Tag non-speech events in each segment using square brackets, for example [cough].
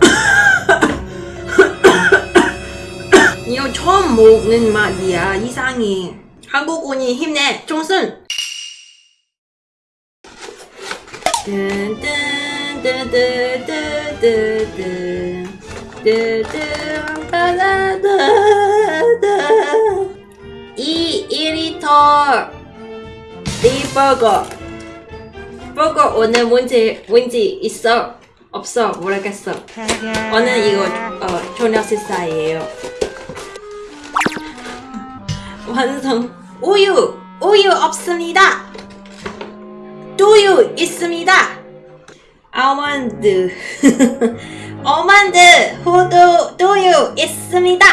[coughs] 이거 처음 먹는 맛이야 이상해. 한국군이 힘내. 따다다다 이 1리터 이 버거. 버거 오늘 뭔지 뭔지 있어 없어. 모르겠어. 오늘 이거 어, 저녁 식사예요. 완성. 우유! 우유 없습니다! 두유 있습니다! 아몬드. 아몬드! 호두 두유 있습니다!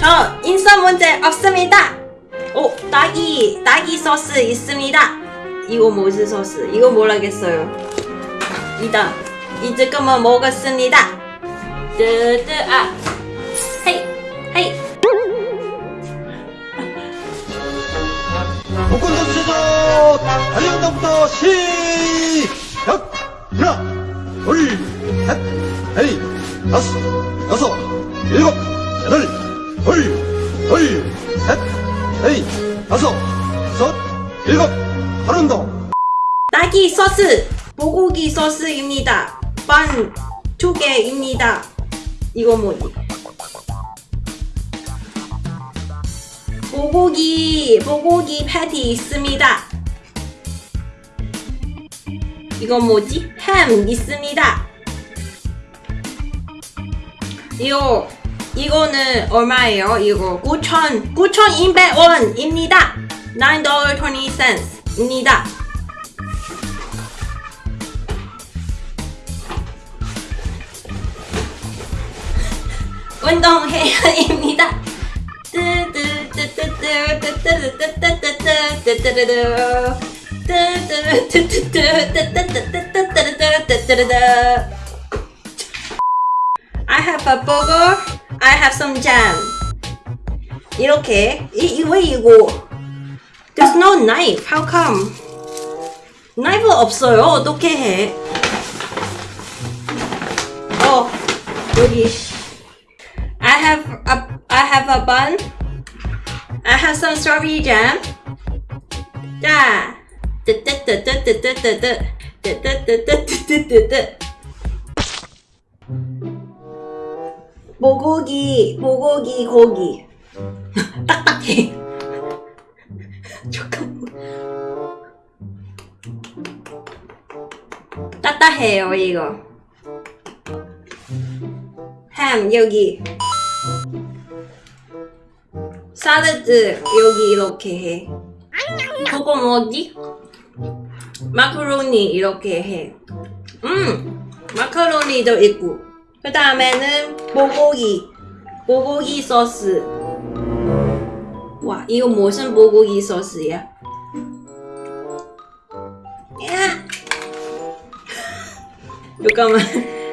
저 인선 문제 없습니다! 오 딸기 딸기 소스 있습니다! 이거 무슨 소스? 이거 모르겠어요. 이다 이제 그만 먹었습니다. 뜨뜨 아. 헤이 헤이. 복권 선수도 달려온다부터 시작! 하나, 둘, 셋, 넷, 다섯, 여섯, 일곱, 여덟, 둘, 둘, 셋, 넷, 다섯, 여섯, 일곱, 하나 더. 딸기 소스 불고기 소스입니다 반두 개입니다. 이거 뭐지 불고기 불고기 패티 있습니다. 이건 뭐지? 햄 있습니다. 이거 이거는 얼마예요? 이거 9천 9,200원입니다. 9.20입니다 운동해야입니다. I have a burger. I have some jam. 이렇게 이, 왜 이거? There's no knife. How come? 나이프 없어요. 어떻게 해? 어 여기. A bun. I have some strawberry jam. 자, 뜨뜨뜨뜨뜨뜨뜨뜨 뜨뜨뜨뜨뜨뜨뜨 모고기 모고기 고기 딱딱해. 잠깐만. 딱딱해요 이거. 햄 여기. 사라드 여기 이렇게 해. 그거 뭐지? 마카로니 이렇게 해. 음, 마카로니도 있고. 그 다음에는 모고기, 모고기 소스. 와, 이거 무슨 모고기 소스야? 야! [laughs] 잠깐만,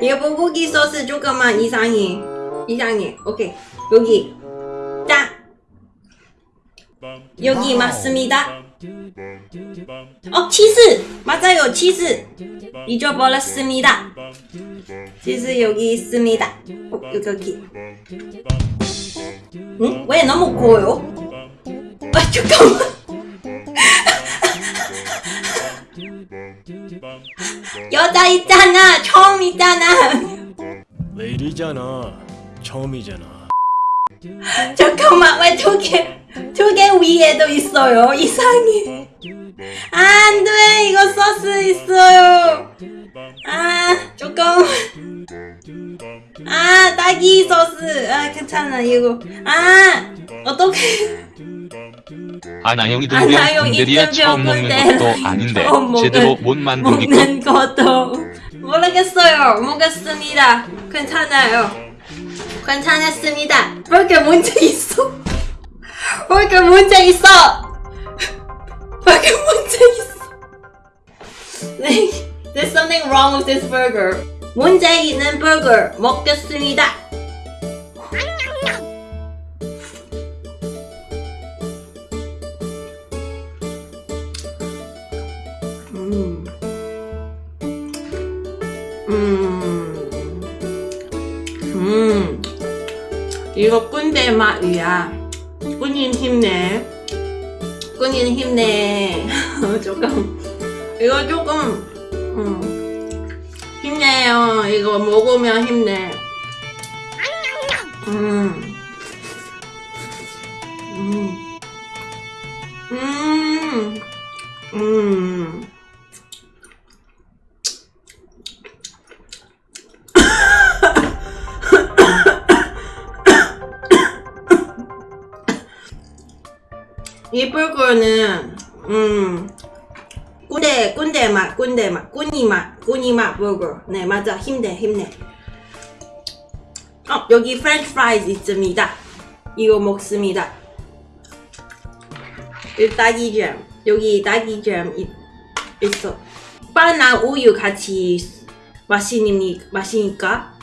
이거 모고기 소스 조금만 이상해. 이상해. 오케이, 여기. 딱. 여기 맞습니다. 어, 치즈! 맞아요, 치즈! 잊어버렸습니다. 치즈 여기 있습니다. 어, 여기, 여기. 응? 왜 너무 고요? 아, 잠깐만. [laughs] 여자 있잖아! 처음 있잖아! 왜 이리잖아. 처음이잖아. 잠깐만, 왜두 개, 두 개 위에도 있어요? 이상해. 안 돼, 이거 소스 있어요. 아, 잠깐만. 아, 딸기 소스. 아, 괜찮아, 이거. 아, 어떡해. 아나영이 아나영 등병 군대리야 처음 먹는. 것도 아닌데 제대로 못 만들니까 먹는 것도 모르겠어요. 먹었습니다. 괜찮아요. 괜찮았습니다. 왜 이렇게 문제 있어? 왜 이렇게 문제 있어? 왜 이렇게 문제 있어? 네, There's something wrong with this burger. 문제 있는 버거 먹겠습니다. 음. 음. 음, 이거 꾼대 맛이야. 꾸님 힘내. 꾸님 힘내. [laughs] 조금, 이거 조금, 음, 힘내요. 이거 먹으면 힘내. 음, 음, 이쁠 거는 음 꾼대 꾼대 맛 꾼대 맛 꾸니 맛 꾸니 맛 버거 네 맞아. 힘내 힘내. 어 여기 프렌치 프라이즈 있습니다. 이거 먹습니다. 이 딸기잼 여기 딸기잼 있, 있어. 바나 우유 같이 마시니 마시니까?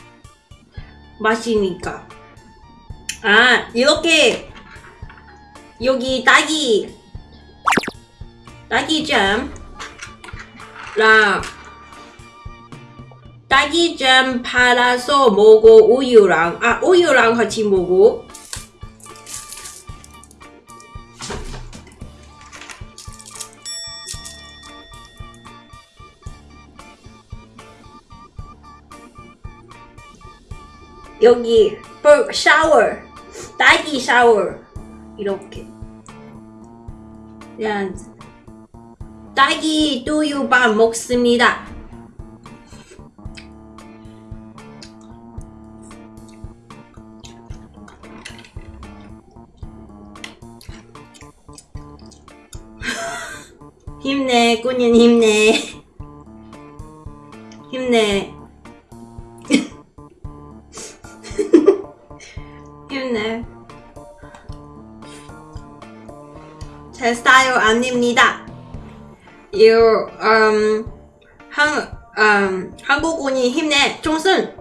마시니까. 아 이렇게 여기 딸기 딸기잼 랑 딸기잼 팔아서 먹고 우유랑. 아 우유랑 같이 먹고 여기 버 샤워 딸기 샤워 이렇게 그냥 딸기 두유밥 먹습니다. [laughs] 힘내, 꾸님. 힘내. [laughs] 힘내. 제 스타일 아닙니다. 이거 음, 한, 음, 한국군이 힘내. 총순.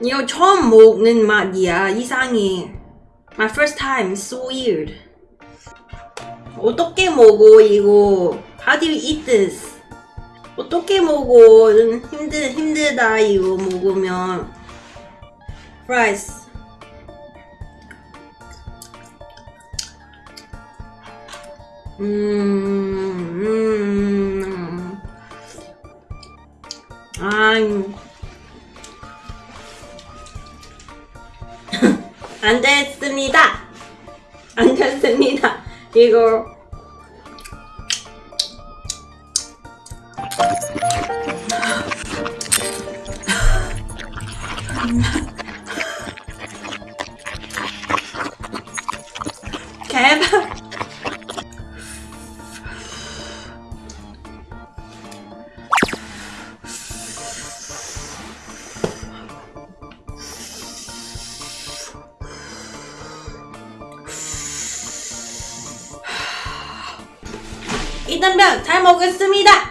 이거 처음 먹는 맛이야 이상해. My first time so weird. 어떻게 먹어 이거? How do you eat this? 어떻게 먹어? 힘들, 힘들다 이거 먹으면. Fries 음, 음. 아이. [coughs] 안 됐습니다. 안 됐습니다. 이거. [laughs] 개발. 이단병 잘 먹었습니다.